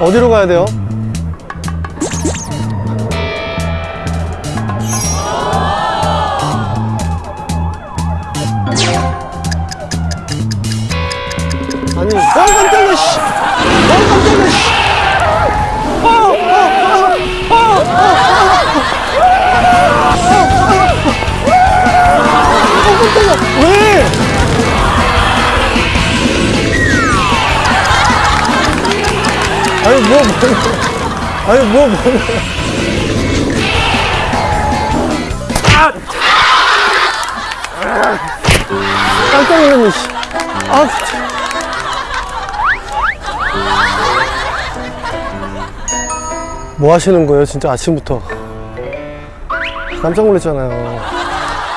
어디로 가야 돼요? 아니, 어, 깜짝이야, 씨! 아니, 뭐, 뭐, 아니, 뭐, 뭐. 아! 깜짝 놀랐네, 씨. 아. 뭐 하시는 거예요, 진짜 아침부터? 깜짝 놀랐잖아요.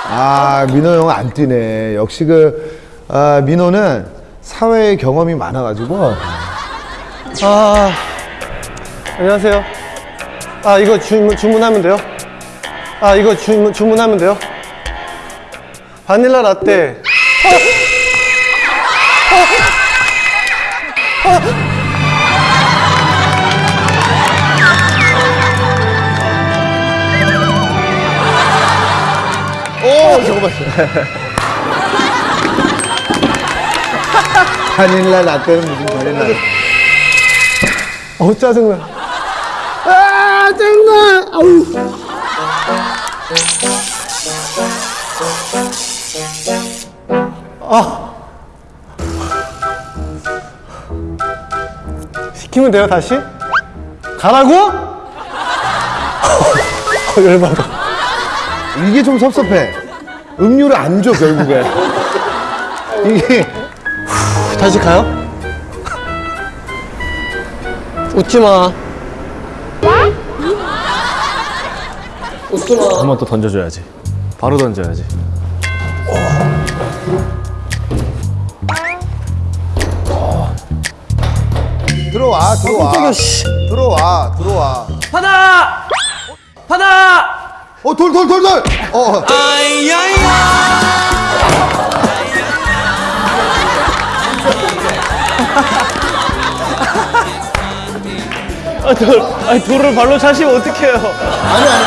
아 민호 형 안 뛰네. 역시 그 아, 민호는 사회 경험이 많아가지고 아, 안녕하세요. 아, 이거 주문, 주문하면 돼요? 아, 이거 주문, 주문하면 돼요? 바닐라 라떼. 오 잠깐만. 바닐라 라떼는 무슨 바닐라? 어우, 짜증나. 아, 짜증나! 아우. 아. 시키면 돼요, 다시? 가라고? 어, 열받아. 이게 좀 섭섭해. 음료를 안 줘 결국에. 이게 다시 가요? 웃지 마. 웃지 마. 한번더 던져줘야지. 바로 던져야지. 들어와 들어와. 들어와 들어와. 하나! 하나! 어돌 돌 돌 돌. 어. 아, 돌, 아니, 돌을 발로 차시면 어떡해요. 아니 아니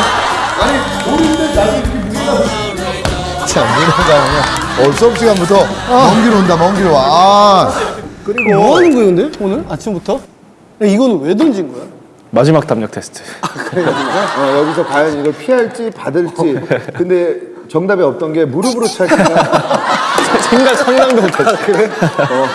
아니 돌인데 나도 이렇게 무리가. 참 민호가 그냥 어 수업 시간부터 먼길 온다 먼길 와. 아. 그리고 뭐 하는 거예요, 근데? 오늘? 아침부터? 이거는 왜 던진 거야? 마지막 담력 테스트. 어, 여기서 과연 이걸 피할지 받을지. 근데 정답이 없던 게 무릎으로 찰까. 생각 상상도 못했어. 그래? 어.